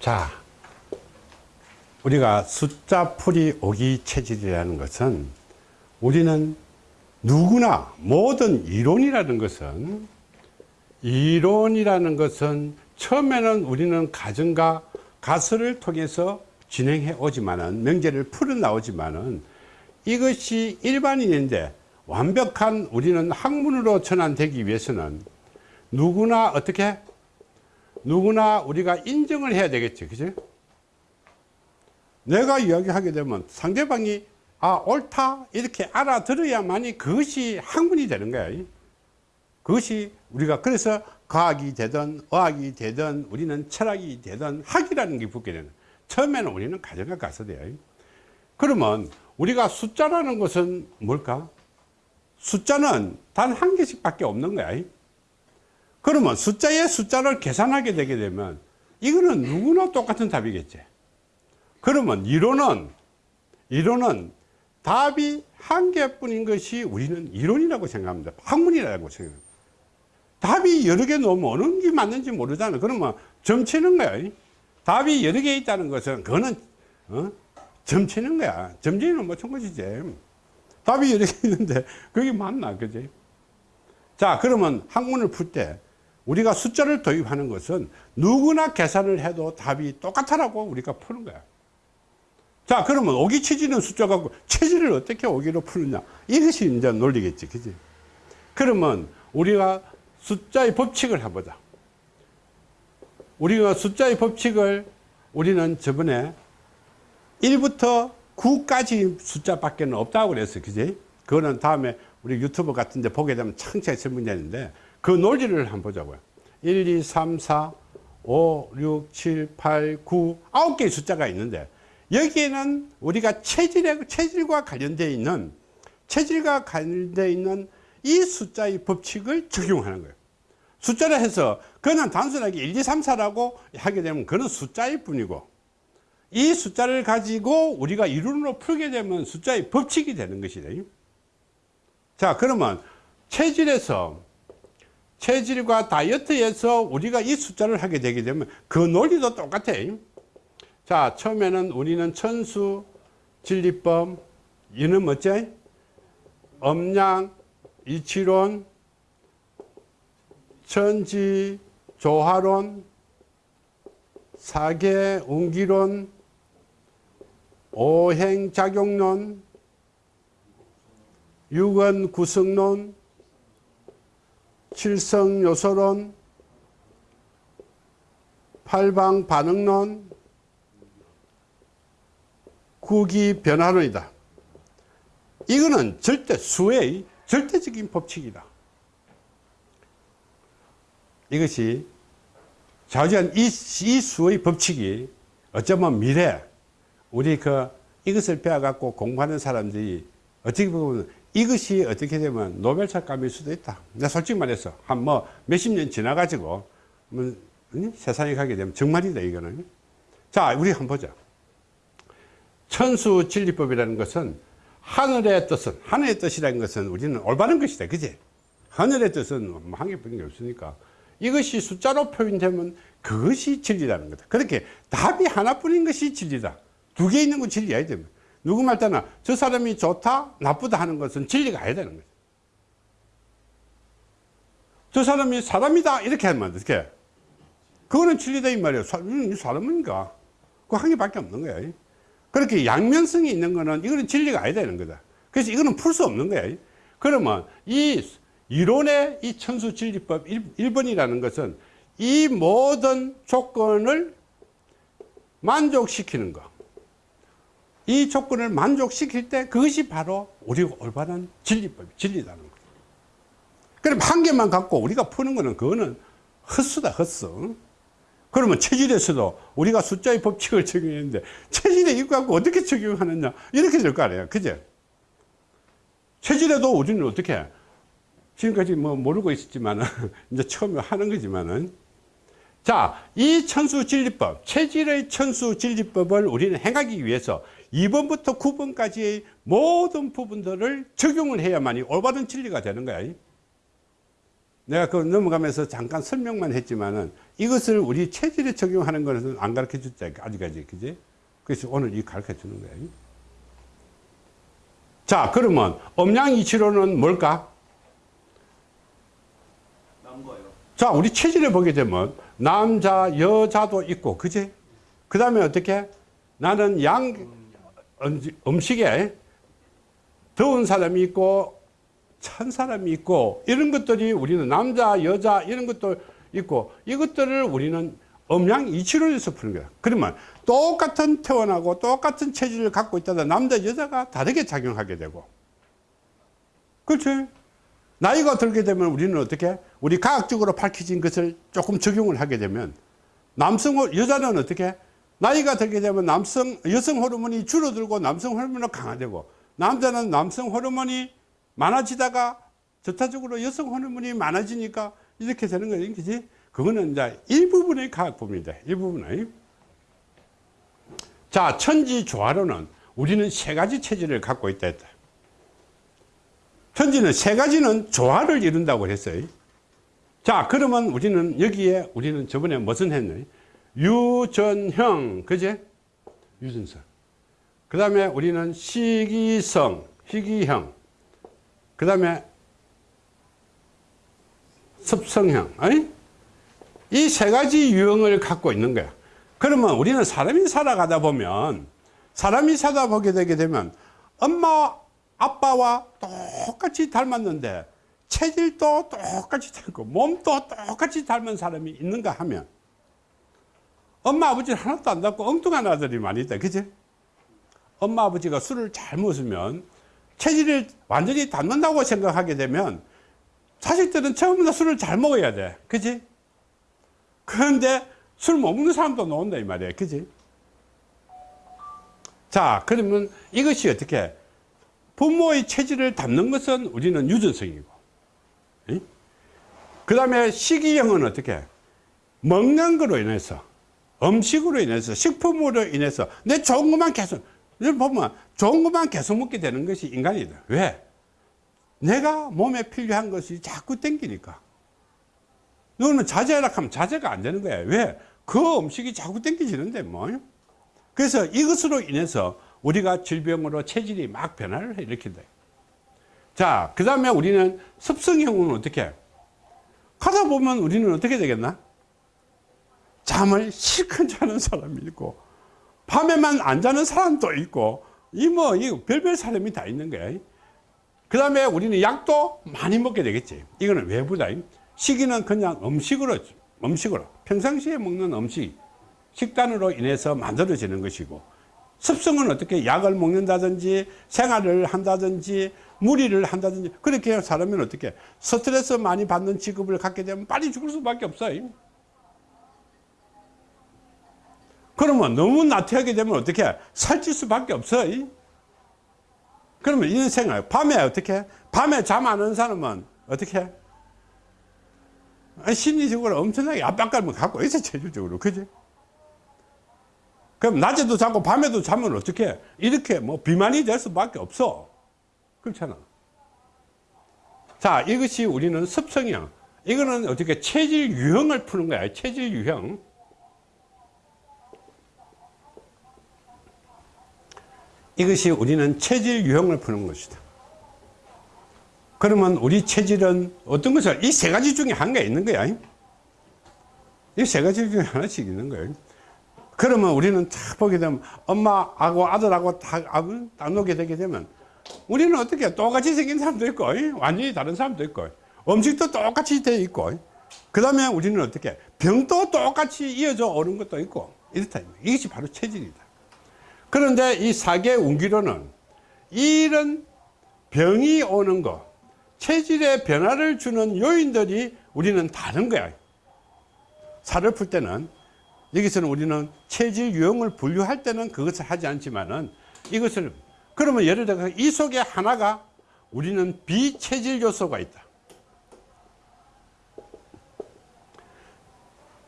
자, 우리가 숫자 풀이 오기 체질이라는 것은 우리는 누구나 모든 이론이라는 것은 이론이라는 것은 처음에는 우리는 가정과 가설을 통해서 진행해 오지만은 명제를 풀어 나오지만은 이것이 일반인인데 완벽한 우리는 학문으로 전환되기 위해서는 누구나 어떻게 누구나 우리가 인정을 해야 되겠죠 그죠 내가 이야기하게 되면 상대방이 아 옳다 이렇게 알아들어야만이 그것이 학문이 되는 거야 그것이 우리가 그래서 과학이 되든 의학이 되든 우리는 철학이 되든 학이라는 게 붙게 되는 처음에는 우리는 가정에 가서 돼요 그러면 우리가 숫자라는 것은 뭘까? 숫자는 단 한 개씩 밖에 없는 거야 그러면 숫자의 숫자를 계산하게 되게 되면 이거는 누구나 똑같은 답이겠지. 그러면 이론은 이론은 답이 한 개뿐인 것이 우리는 이론이라고 생각합니다. 학문이라고 생각합니다. 답이 여러 개 놓으면 어느 게 맞는지 모르잖아. 그러면 점치는 거야. 답이 여러 개 있다는 것은 그거는 어? 점치는 거야. 점치는 마찬가지지. 답이 여러 개 있는데 그게 맞나 그지? 자 그러면 학문을 풀때 우리가 숫자를 도입하는 것은 누구나 계산을 해도 답이 똑같다라고 우리가 푸는 거야. 자 그러면 오기 체지는 숫자 갖고 체지를 어떻게 오기로 푸느냐? 이것이 이제 논리겠지 그지? 그러면 우리가 숫자의 법칙을 해보자. 우리가 숫자의 법칙을 우리는 저번에 1부터 9까지 숫자밖에 없다고 그랬어 그지? 그거는 다음에 우리 유튜브 같은 데 보게 되면 창차히 설명되는데 그 논리를 한번 보자고요. 1 2 3 4 5 6 7 8 9 9개의 숫자가 있는데 여기에는 우리가 체질에, 체질과 관련되어 있는 체질과 관련되어 있는 이 숫자의 법칙을 적용하는 거예요. 숫자를 해서 그는 단순하게 1, 2, 3, 4라고 하게 되면 그는 숫자일 뿐이고 이 숫자를 가지고 우리가 이론으로 풀게 되면 숫자의 법칙이 되는 것이다. 자 그러면 체질에서 체질과 다이어트에서 우리가 이 숫자를 하게 되게 되면 그 논리도 똑같아 자 처음에는 우리는 천수 진리법 이는 뭐지? 엄양 이치론 천지 조화론 사계 운기론 오행작용론 육은 구성론 칠성요소론 팔방 반응론 구기 변화론이다. 이거는 절대 수의 절대적인 법칙이다. 이것이 좌우지간 이, 이 수의 법칙이 어쩌면 미래 우리 그 이것을 배워갖고 공부하는 사람들이 어떻게 보면 이것이 어떻게 되면 노벨상감일 수도 있다. 내가 솔직히 말해서 한 뭐 몇십 년 지나가지고 뭐 세상에 가게 되면 정말이다 이거는. 자 우리 한번 보자. 천수 진리법이라는 것은 하늘의 뜻은 하늘의 뜻이라는 것은 우리는 올바른 것이다. 그지? 하늘의 뜻은 뭐한 개뿐이 없으니까 이것이 숫자로 표현되면 그것이 진리라는 거다. 그렇게 답이 하나뿐인 것이 진리다. 두 개 있는 건 진리 아니다. 누구 말 때나 저 사람이 좋다, 나쁘다 하는 것은 진리가 아니다는 거죠. 저 사람이 사람이다 이렇게 하면 어떻게? 그거는 진리다 이 말이에요. 이 사람인가? 그 한 개밖에 없는 거야. 그렇게 양면성이 있는 거는 이거는 진리가 아니다는 거다. 그래서 이거는 풀 수 없는 거야. 그러면 이 이론의 이 천수진리법 1번이라는 것은 이 모든 조건을 만족시키는 것. 이 조건을 만족시킬 때 그것이 바로 우리가 올바른 진리법, 진리라는 거죠. 그럼 한 개만 갖고 우리가 푸는 거는 그거는 헛수다, 헛수. 그러면 체질에서도 우리가 숫자의 법칙을 적용했는데 체질에 이거 갖고 어떻게 적용하느냐 이렇게 될 거 아니에요. 그죠? 체질에도 우리는 어떻게 지금까지 뭐 모르고 있었지만은 이제 처음에 하는 거지만은 자, 이 천수 진리법, 체질의 천수 진리법을 우리는 행하기 위해서 2번부터 9번까지의 모든 부분들을 적용을 해야만이 올바른 진리가 되는 거야. 내가 그 넘어가면서 잠깐 설명만 했지만은 이것을 우리 체질에 적용하는 것은 안 가르쳐 줬지 아직까지. 그지? 그래서 오늘 이 가르쳐 주는 거야. 자 그러면 음양이치로는 뭘까. 자 우리 체질에 보게 되면 남자 여자도 있고 그지? 그 다음에 어떻게? 나는 양 음- 음식에 더운 사람이 있고 찬 사람이 있고 이런 것들이 우리는 남자 여자 이런 것도 있고 이것들을 우리는 음양 이치론에서 푸는 거야. 그러면 똑같은 태어나고 똑같은 체질을 갖고 있다가 남자 여자가 다르게 작용하게 되고. 그렇지? 나이가 들게 되면 우리는 어떻게? 우리 과학적으로 밝혀진 것을 조금 적용을 하게 되면 남성 호- 여자는 어떻게 나이가 들게 되면 남성 여성 호르몬이 줄어들고 남성 호르몬이 강화되고 남자는 남성 호르몬이 많아지다가 전타적으로 여성 호르몬이 많아지니까 이렇게 되는 거예요. 그지? 그거는 이제 일부분의 과학법입니다. 일부분의. 자 천지 조화로는 우리는 세 가지 체질을 갖고 있다 했다. 천지는 세 가지는 조화를 이룬다고 했어요. 자, 그러면 우리는 여기에 우리는 저번에 무슨 했노? 유전형, 그제? 유전성. 그 다음에 우리는 시기성, 희귀형. 그 다음에 습성형. 이 세 가지 유형을 갖고 있는 거야. 그러면 우리는 사람이 살아가다 보면 사람이 살다 보게 되게 되면 엄마 아빠와 똑같이 닮았는데 체질도 똑같이 닮고 몸도 똑같이 닮은 사람이 있는가 하면 엄마 아버지 하나도 안 닮고 엉뚱한 아들이 많이 있다. 그지 엄마 아버지가 술을 잘 먹으면 체질을 완전히 닮는다고 생각하게 되면 자식들은 처음부터 술을 잘 먹어야 돼. 그지 그런데 술 못 먹는 사람도 나온다 이 말이야. 그지 자 그러면 이것이 어떻게? 부모의 체질을 담는 것은 우리는 유전성이고. 그 다음에 식이형은 어떻게? 먹는 거로 인해서 음식으로 인해서 식품으로 인해서 내 좋은 것만 계속 보면 좋은 것만 계속 먹게 되는 것이 인간이다 왜? 내가 몸에 필요한 것이 자꾸 땡기니까 너는 자제하라 하면 자제가 안 되는 거야 왜? 그 음식이 자꾸 땡기지는데 뭐 그래서 이것으로 인해서 우리가 질병으로 체질이 막 변화를 일으킨다. 자, 그 다음에 우리는 습성형은 어떻게? 가다 보면 우리는 어떻게 되겠나? 잠을 실컷 자는 사람이 있고, 밤에만 안 자는 사람도 있고, 이 뭐, 이 별별 사람이 다 있는 거야. 그 다음에 우리는 약도 많이 먹게 되겠지. 이거는 외부다. 식이는 그냥 음식으로, 음식으로, 평상시에 먹는 음식, 식단으로 인해서 만들어지는 것이고, 습성은 어떻게 약을 먹는다든지 생활을 한다든지 무리를 한다든지 그렇게 사람은 어떻게 스트레스 많이 받는 직업을 갖게 되면 빨리 죽을 수밖에 없어요 그러면 너무 나태하게 되면 어떻게 살찔 수밖에 없어요 그러면 이런 생활 밤에 어떻게 밤에 잠 안 오는 사람은 어떻게 심리적으로 엄청나게 압박감을 갖고 있어 체질적으로. 그지? 그럼 낮에도 자고 밤에도 자면 어떻게 이렇게 뭐 비만이 될 수밖에 없어. 그렇잖아. 자 이것이 우리는 습성형 이거는 어떻게 체질 유형을 푸는 거야 체질 유형 이것이 우리는 체질 유형을 푸는 것이다. 그러면 우리 체질은 어떤 것을 이 세 가지 중에 한개 있는 거야? 이 세 가지 중에 하나씩 있는 거예요 그러면 우리는 딱 보게 되면 엄마하고 아들하고 딱, 딱 놓게 되게 되면 우리는 어떻게 똑같이 생긴 사람도 있고 완전히 다른 사람도 있고 음식도 똑같이 돼 있고 그 다음에 우리는 어떻게 병도 똑같이 이어져 오는 것도 있고 이렇다. 이것이 바로 체질이다 그런데 이 사계 운기로는 이런 병이 오는 거 체질의 변화를 주는 요인들이 우리는 다른 거야 살을 풀 때는 여기서는 우리는 체질 유형을 분류할 때는 그것을 하지 않지만은 이것을 그러면 예를 들어 이 속에 하나가 우리는 비체질 요소가 있다.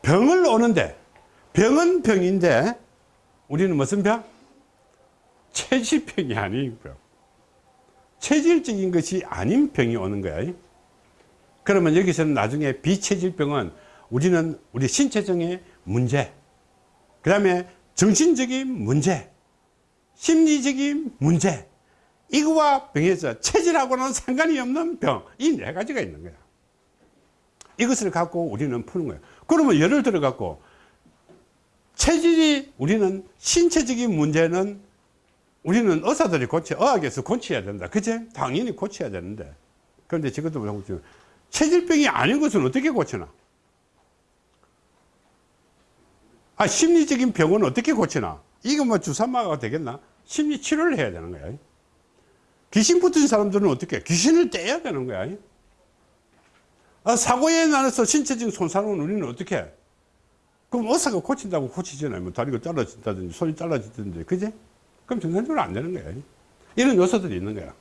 병을 오는데 병은 병인데 우리는 무슨 병? 체질병이 병. 체질적인 것이 아닌 병이 오는 거야. 그러면 여기서는 나중에 비체질병은 우리는 우리 신체적인 문제, 그 다음에 정신적인 문제, 심리적인 문제, 이거와 병에서 체질하고는 상관이 없는 병, 이 네 가지가 있는 거야. 이것을 갖고 우리는 푸는 거예요. 그러면 예를 들어 갖고 체질이 우리는 신체적인 문제는 우리는 의사들이 고쳐, 의학에서 고쳐야 된다. 그제? 당연히 고쳐야 되는데. 그런데 지금도 보면 체질병이 아닌 것은 어떻게 고치나? 아, 심리적인 병은 어떻게 고치나? 이거 뭐 주사마가 되겠나? 심리 치료를 해야 되는 거야. 귀신 붙은 사람들은 어떻게? 귀신을 떼야 되는 거야. 아, 사고에 나서 신체적인 손상은 우리는 어떻게 해? 그럼 의사가 고친다고 고치잖아요. 뭐 다리가 잘라진다든지 손이 잘라진다든지. 그제? 그럼 정상적으로 안 되는 거예요. 이런 요소들이 있는 거야.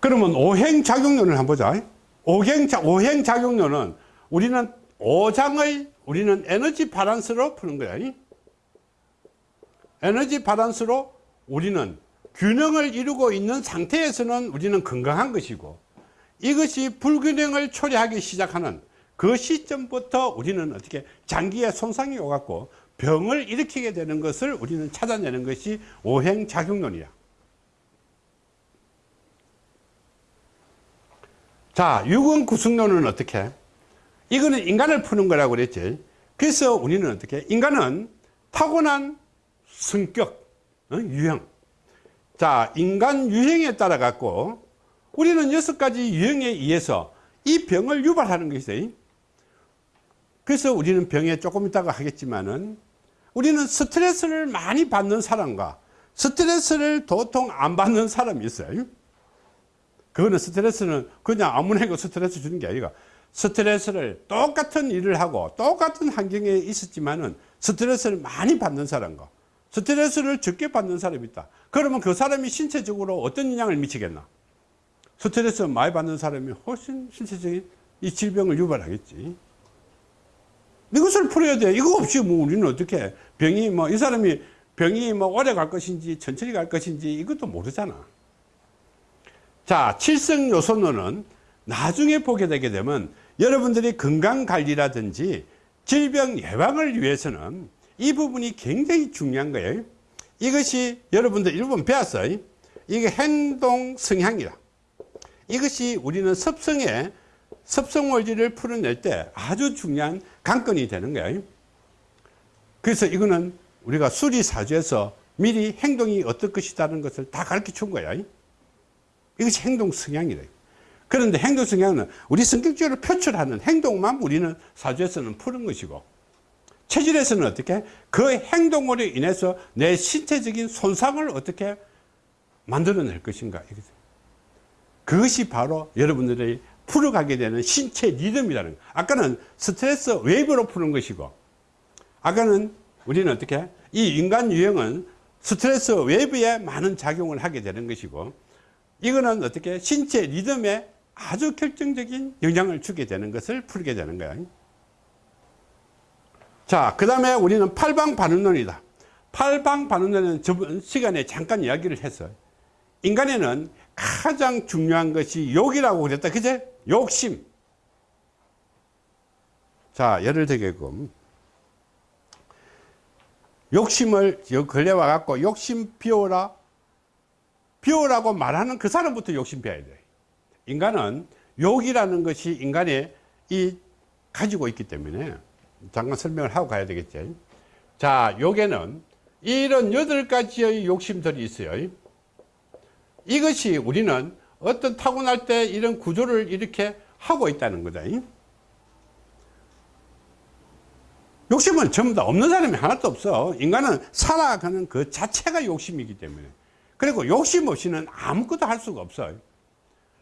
그러면 오행작용론을 한번 보자. 오행자, 오행작용론은 우리는 오장의 우리는 에너지 바란스로 푸는 거야. 에너지 바란스로 우리는 균형을 이루고 있는 상태에서는 우리는 건강한 것이고 이것이 불균형을 초래하기 시작하는 그 시점부터 우리는 어떻게 장기에 손상이 오갖고 병을 일으키게 되는 것을 우리는 찾아내는 것이 오행작용론이야. 자, 유근 구성론은 어떻게? 해? 이거는 인간을 푸는 거라고 그랬지. 그래서 우리는 어떻게? 인간은 타고난 성격, 어? 유형. 자, 인간 유형에 따라 갖고 우리는 여섯 가지 유형에 의해서 이 병을 유발하는 것이죠. 그래서 우리는 병에 조금 있다가 하겠지만은 우리는 스트레스를 많이 받는 사람과 스트레스를 도통 안 받는 사람이 있어요. 그거는 스트레스는 그냥 아무나 고 스트레스 주는 게 아니라 스트레스를 똑같은 일을 하고 똑같은 환경에 있었지만은 스트레스를 많이 받는 사람과 스트레스를 적게 받는 사람이 있다. 그러면 그 사람이 신체적으로 어떤 영향을 미치겠나? 스트레스 많이 받는 사람이 훨씬 신체적인 이 질병을 유발하겠지. 이것을 풀어야 돼. 이거 없이 뭐 우리는 어떻게 병이 뭐 이 사람이 병이 뭐 오래 갈 것인지 천천히 갈 것인지 이것도 모르잖아. 자, 칠성 요소론은 나중에 보게 되게 되면 여러분들이 건강 관리라든지 질병 예방을 위해서는 이 부분이 굉장히 중요한 거예요. 이것이 여러분들 일본 배웠어요. 이게 행동 성향이라. 이것이 우리는 섭성의 원리를 풀어낼 때 아주 중요한 관건이 되는 거예요. 그래서 이거는 우리가 수리사주에서 미리 행동이 어떨 것이라는 것을 다 가르쳐 준 거야. 이것이 행동 성향이래. 그런데 행동 성향은 우리 성격적으로 표출하는 행동만 우리는 사주에서는 푸는 것이고 체질에서는 어떻게 그 행동으로 인해서 내 신체적인 손상을 어떻게 만들어낼 것인가 그것이 바로 여러분들이 풀어가게 되는 신체 리듬이라는 거 아까는 스트레스 wave로 푸는 것이고 아까는 우리는 어떻게 이 인간 유형은 스트레스 wave에 많은 작용을 하게 되는 것이고 이거는 어떻게 신체 리듬에 아주 결정적인 영향을 주게 되는 것을 풀게 되는 거예요 자, 그 다음에 우리는 팔방반응론이다. 팔방반응론은 저번 시간에 잠깐 이야기를 했어요. 인간에는 가장 중요한 것이 욕이라고 그랬다. 그제? 욕심. 자, 예를 들게끔 욕심을 걸려 와 갖고 욕심 피워라. 피우라고 말하는 그 사람부터 욕심 피워야 돼. 인간은 욕이라는 것이 인간의 이 가지고 있기 때문에 잠깐 설명을 하고 가야 되겠죠. 자, 요게는 이런 여덟 가지의 욕심들이 있어요. 이것이 우리는 어떤 타고날 때 이런 구조를 이렇게 하고 있다는 거다. 욕심은 전부 다 없는 사람이 하나도 없어. 인간은 살아가는 그 자체가 욕심이기 때문에. 그리고 욕심 없이는 아무것도 할 수가 없어요.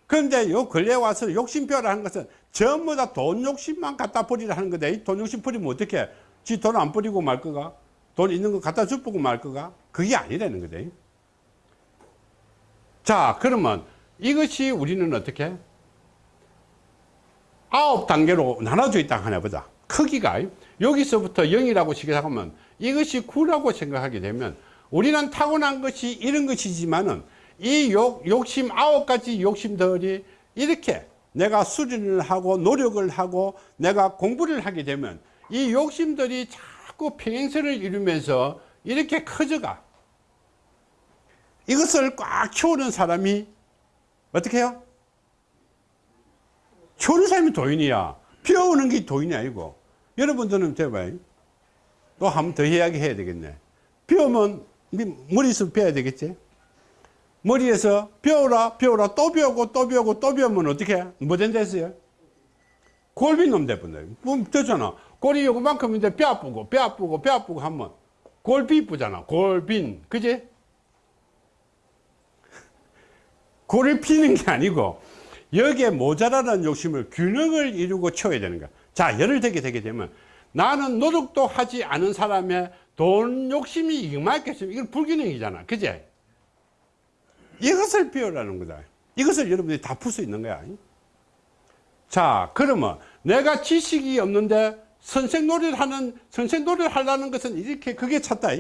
그런데 요 근래 와서 욕심표라는 것은 전부 다 돈 욕심만 갖다 버리라 하는 거다. 돈 욕심 버리면 어떻게? 지 돈 안 버리고 말 거가? 돈 있는 거 갖다 주고 말 거가? 그게 아니라는 거다. 자, 그러면 이것이 우리는 어떻게? 아홉 단계로 나눠져 있다 하나 보자. 크기가 여기서부터 0이라고 시작하면 이것이 9라고 생각하게 되면 우리는 타고난 것이 이런 것이지만은 이 욕, 욕심 아홉 가지 욕심들이 이렇게 내가 수련을 하고 노력을 하고 내가 공부를 하게 되면 이 욕심들이 자꾸 평행선을 이루면서 이렇게 커져가 이것을 꽉 키우는 사람이 어떻게 해요? 키우는 사람이 도인이야. 배우는 게 도인이 아니고 여러분들은 대봐요. 또 한 번 더 이야기 해야 되겠네. 배우면 머리에서 배워야 되겠지? 머리에서 배우라 배우라. 또 배우고 또 배우고 또 배우면 어떻게 뭐 된다 했어요? 골빈 놈 돼버려 뭐 되잖아. 골이 요만큼인데 배 아프고 배 아프고 배 아프고 하면 골비 이쁘잖아. 골빈. 그지 골을 피는 게 아니고 여기에 모자라는 욕심을 균형을 이루고 채워야 되는 거야. 자 예를 들게 되게 되면 나는 노력도 하지 않은 사람의 돈 욕심이 이만큼 이건 불균형이잖아. 그제? 이것을 배우라는 거다. 이것을 여러분들이 다 풀 수 있는 거야. 자 그러면 내가 지식이 없는데 선생 놀이를 하는 선생 놀이를 하려는 것은 이렇게 그게 찾다.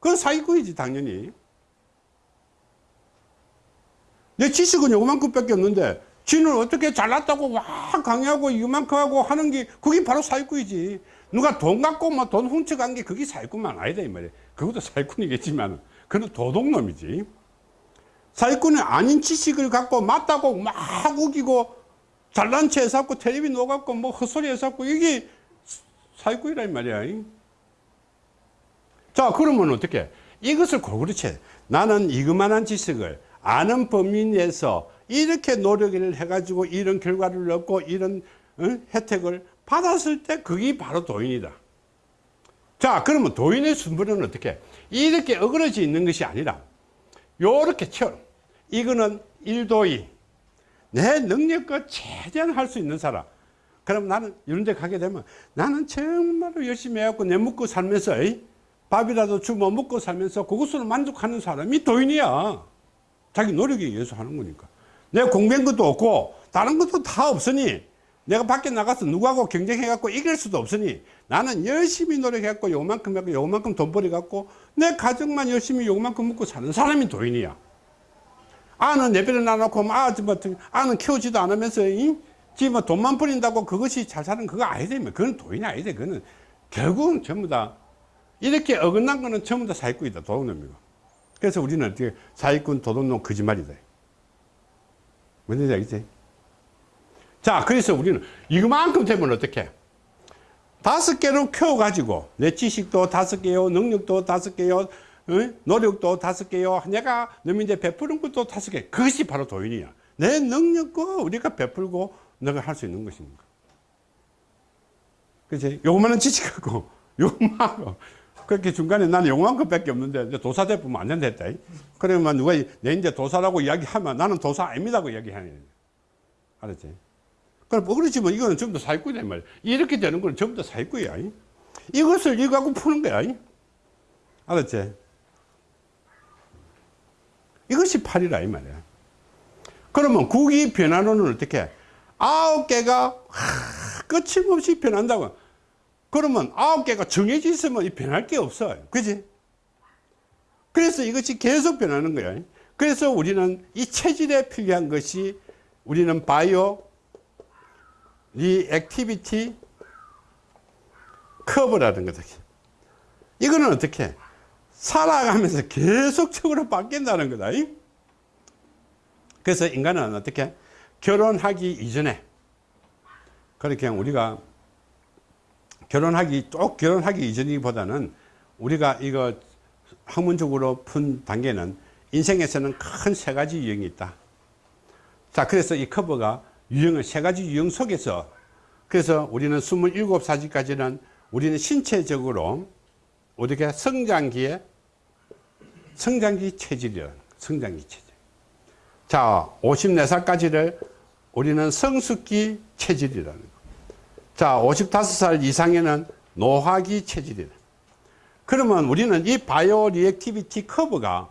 그건 사기꾼이지 당연히 내 지식은 요만큼 밖에 없는데 지는 어떻게 잘났다고 와 강의하고 이만큼 하고 하는 게 그게 바로 사기꾼이지. 누가 돈 갖고 뭐 돈 훔쳐간 게 그게 사기꾼만 아니다 이 말이야 그것도 사기꾼이겠지만 그건 도둑놈이지. 사기꾼은 아닌 지식을 갖고 맞다고 막 우기고 잘난 체 해서 텔레비 녹았고 뭐 헛소리 해서 이게 사기꾼이란 말이야. 자 그러면 어떻게? 이것을 골고루 채 나는 이그만한 지식을 아는 범위 내에서 이렇게 노력을 해가지고 이런 결과를 얻고 이런 어? 혜택을 받았을 때 그게 바로 도인이다 자 그러면 도인의 순번은 어떻게 이렇게 어그러져 있는 것이 아니라 요렇게 채워 이거는 일도인 내 능력과 최대한 할 수 있는 사람 그럼 나는 이런 데 가게 되면 나는 정말로 열심히 해갖고 내 먹고 살면서? 밥이라도 주워 먹고 살면서 그것으로 만족하는 사람이 도인이야 자기 노력에 의해서 하는 거니까. 내가 공부한 것도 없고 다른 것도 다 없으니 내가 밖에 나가서 누구하고 경쟁해 갖고 이길 수도 없으니 나는 열심히 노력해 갖고 요만큼 하고 요만큼 돈 벌어 갖고 내 가정만 열심히 요만큼 먹고 사는 사람이 도인이야. 아는 내버려 놔놓고 뭐, 아, 뭐, 아는 키우지도 않으면서 이? 지금 뭐 돈만 버린다고 그것이 잘 사는 그거 아니다 그건 도인이 아니다 그거는. 결국은 전부 다 이렇게 어긋난 거는 전부 다 사기꾼이다 도둑놈이고 그래서 우리는 어떻게 사기꾼 도둑놈 거짓말이다. 뭔지 알겠지? 자 그래서 우리는 이만큼 되면 어떻게 다섯 개로 키워가지고 내 지식도 다섯 개요 능력도 다섯 개요 어? 노력도 다섯 개요. 내가 너민데 베푸는 것도 다섯 개. 그것이 바로 도인이야. 내 능력과 우리가 베풀고 너가 할 수 있는 것입니다. 그치? 요만한 지식하고 요만하고 그렇게 중간에 나는 요만한 것밖에 없는데 도사 대보면 안 된다. 그러면 누가 내 이제 도사라고 이야기하면 나는 도사 아닙니다고 이야기하는 알았지? 그럼 뭐 그렇지만 이거는 전부 다 사기꾼이란 말이야 이렇게 되는 건 전부 다 사기꾼이야 이것을 이거 갖고 푸는 거야 알았지? 이것이 팔이라 이 말이야. 그러면 국이 변화론은 어떻게? 아홉 개가 끊임없이 변한다고 그러면 아홉 개가 정해져 있으면 변할 게 없어요. 그지? 그래서 이것이 계속 변하는 거야. 그래서 우리는 이 체질에 필요한 것이 우리는 bio reactivity curve라는 거다. 이거는 어떻게? 살아가면서 계속적으로 바뀐다는 거다. 그래서 인간은 어떻게? 결혼하기 이전에 그렇게 우리가 결혼하기 꼭 결혼하기 이전이보다는 우리가 이거 학문적으로 푼 단계는 인생에서는 큰 세 가지 유형이 있다. 자 그래서 이 커버가 유형을 세 가지 유형 속에서 그래서 우리는 27사지까지는 우리는 신체적으로 어떻게 성장기에 성장기 체질이라는 성장기 체질. 자 54살까지를 우리는 성숙기 체질이라는 거. 자 55살 이상에는 노화기 체질이다 그러면 우리는 이 bio reactivity curve가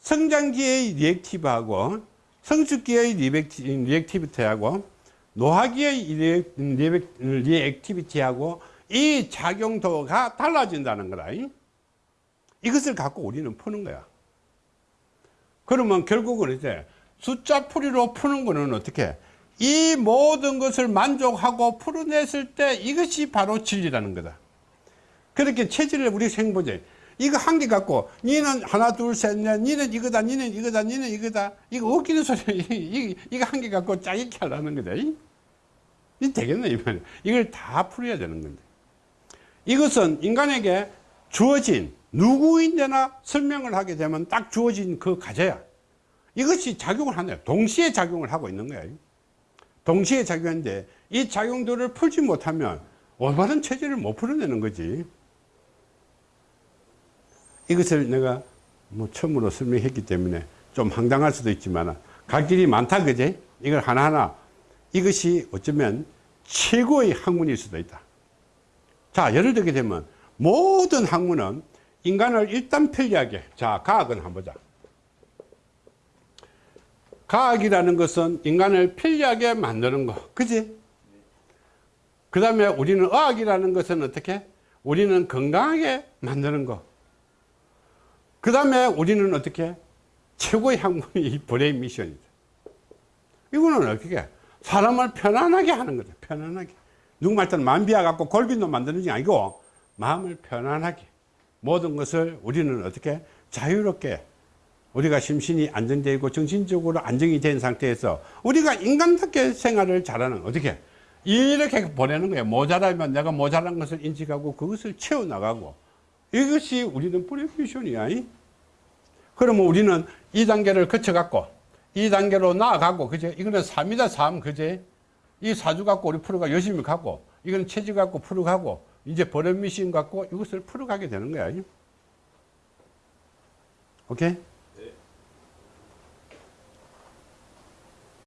성장기의 reactivity하고 성숙기의 reactivity하고 노화기의 reactivity하고 이 작용도가 달라진다는 거다. 이것을 갖고 우리는 푸는 거야. 그러면 결국은 이제 숫자 풀이로 푸는 거는 어떻게 이 모든 것을 만족하고 풀어냈을 때 이것이 바로 진리라는 거다. 그렇게 체질을 우리 생보제. 이거 한 개 갖고 니는 하나 둘셋넷 니는 이거다 니는 이거다 니는 이거다. 이거 웃기는 소리 이- 이거 한 개 갖고 짜깁기 하려는 거다 이, 이 되겠네 이말 이걸 다 풀어야 되는 건데. 이것은 인간에게 주어진 누구인데나 설명을 하게 되면 딱 주어진 그 과제야. 이것이 작용을 하네요 동시에 작용을 하고 있는 거야 동시에 작용하는데 이 작용들을 풀지 못하면 올바른 체질을 못 풀어내는 거지. 이것을 내가 뭐 처음으로 설명했기 때문에 좀 황당할 수도 있지만 갈 길이 많다 그제 이걸 하나하나. 이것이 어쩌면 최고의 학문일 수도 있다. 자 예를 들게 되면 모든 학문은 인간을 일단 편리하게 자 과학은 한번 보자 과학이라는 것은 인간을 편리하게 만드는 거. 그지? 그 다음에 우리는 의학이라는 것은 어떻게? 우리는 건강하게 만드는 거. 그 다음에 우리는 어떻게? 최고의 학문이 이 brain mission이다 이거는 어떻게? 사람을 편안하게 하는 거죠. 편안하게. 누구 말처럼 만비야 갖고 골빈도 만드는 게 아니고 마음을 편안하게 모든 것을 우리는 어떻게? 자유롭게 우리가 심신이 안정되고 정신적으로 안정이 된 상태에서 우리가 인간답게 생활을 잘하는 어떻게? 이렇게 보내는 거예요. 모자라면 내가 모자란 것을 인식하고 그것을 채워나가고 이것이 우리는 이? 그러면 우리는 이 단계를 거쳐 갖고 이 단계로 나아가고 그제? 이거는 3이다 3 그제? 이 사주 갖고 우리 풀어가 열심히 가고 이건 체질 갖고 풀어가고 이제 버릇 미신 갖고 이것을 풀어가게 되는 거야. 이? 오케이